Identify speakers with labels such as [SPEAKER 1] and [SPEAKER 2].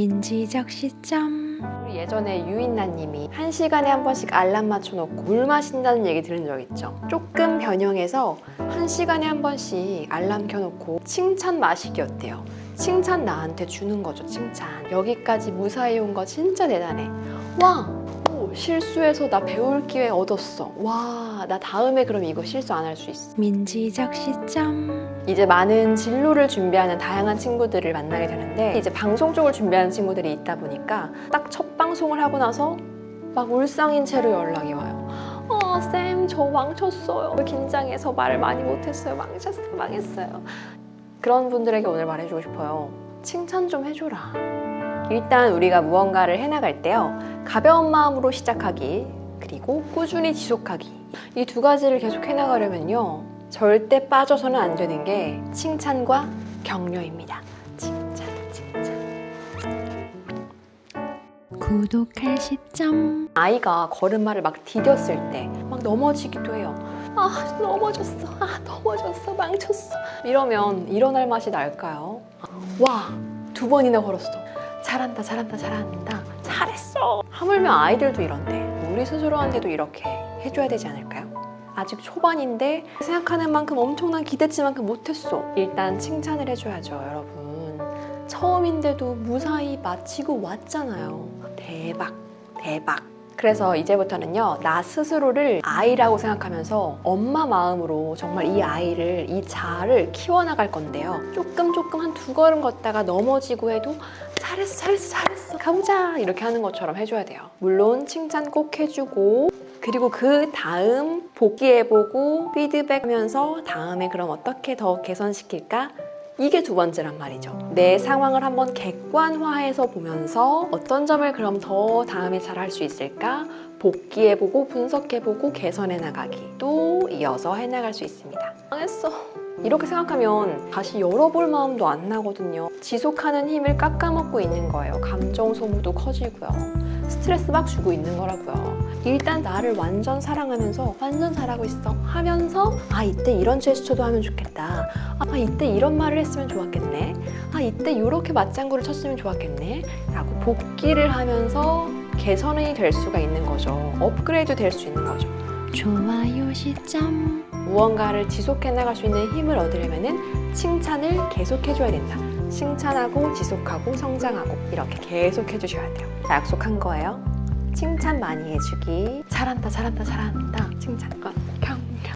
[SPEAKER 1] 민지적 시점
[SPEAKER 2] 우리 예전에 유인나님이 한 시간에 한 번씩 알람 맞춰놓고 물 마신다는 얘기 들은 적 있죠? 조금 변형해서 한 시간에 한 번씩 알람 켜놓고 칭찬 마시기 어때요? 칭찬 나한테 주는 거죠, 칭찬. 여기까지 무사히 온 거 진짜 대단해. 와! 오, 실수해서 나 배울 기회 얻었어. 와, 나 다음에 그럼 이거 실수 안 할 수 있어.
[SPEAKER 1] 민지적 시점
[SPEAKER 2] 이제 많은 진로를 준비하는 다양한 친구들을 만나게 되는데 이제 방송 쪽을 준비하는 친구들이 있다 보니까 딱 첫 방송을 하고 나서 막 울상인 채로 연락이 와요. 어, 쌤, 저 망쳤어요. 긴장해서 말을 많이 못했어요. 망쳤어요. 망했어요. 그런 분들에게 오늘 말해주고 싶어요. 칭찬 좀 해줘라. 일단 우리가 무언가를 해나갈 때요. 가벼운 마음으로 시작하기, 그리고 꾸준히 지속하기. 이 두 가지를 계속 해나가려면요. 절대 빠져서는 안 되는 게 칭찬과 격려입니다. 칭찬, 칭찬.
[SPEAKER 1] 구독할 시점
[SPEAKER 2] 아이가 걸음마를 막 디뎠을 때 막 넘어지기도 해요. 아, 넘어졌어. 아, 넘어졌어. 망쳤어. 이러면 일어날 맛이 날까요? 와, 두 번이나 걸었어. 잘한다, 잘한다, 잘한다. 잘했어. 하물며 아이들도 이런데 우리 스스로한테도 이렇게 해줘야 되지 않을까요? 아직 초반인데 생각하는 만큼 엄청난 기대치만큼 못했어. 일단 칭찬을 해줘야죠, 여러분. 처음인데도 무사히 마치고 왔잖아요. 대박, 대박. 그래서 이제부터는요, 나 스스로를 아이라고 생각하면서 엄마 마음으로 정말 이 아이를, 이 자아를 키워나갈 건데요. 조금 조금 한 두 걸음 걷다가 넘어지고 해도 잘했어, 잘했어, 잘했어. 가보자. 이렇게 하는 것처럼 해줘야 돼요. 물론 칭찬 꼭 해주고, 그리고 그 다음 복귀해보고 피드백하면서 다음에 그럼 어떻게 더 개선시킬까? 이게 두 번째란 말이죠. 내 상황을 한번 객관화해서 보면서 어떤 점을 그럼 더 다음에 잘 할 수 있을까? 복귀해보고 분석해보고 개선해 나가기 또 이어서 해나갈 수 있습니다. 망했어. 이렇게 생각하면 다시 열어볼 마음도 안 나거든요. 지속하는 힘을 깎아먹고 있는 거예요. 감정 소모도 커지고요. 스트레스 막 주고 있는 거라고요. 일단 나를 완전 사랑하면서 완전 잘하고 있어 하면서 아 이때 이런 제스처도 하면 좋겠다. 아 이때 이런 말을 했으면 좋았겠네. 아 이때 이렇게 맞장구를 쳤으면 좋았겠네. 라고 복귀를 하면서 개선이 될 수가 있는 거죠. 업그레이드 될 수 있는 거죠.
[SPEAKER 1] 좋아요 시점
[SPEAKER 2] 무언가를 지속해 나갈 수 있는 힘을 얻으려면은 칭찬을 계속 해줘야 된다. 칭찬하고 지속하고 성장하고 이렇게 계속 해주셔야 돼요. 약속한 거예요. 칭찬 많이 해주기. 잘한다, 잘한다, 잘한다. 칭찬과 격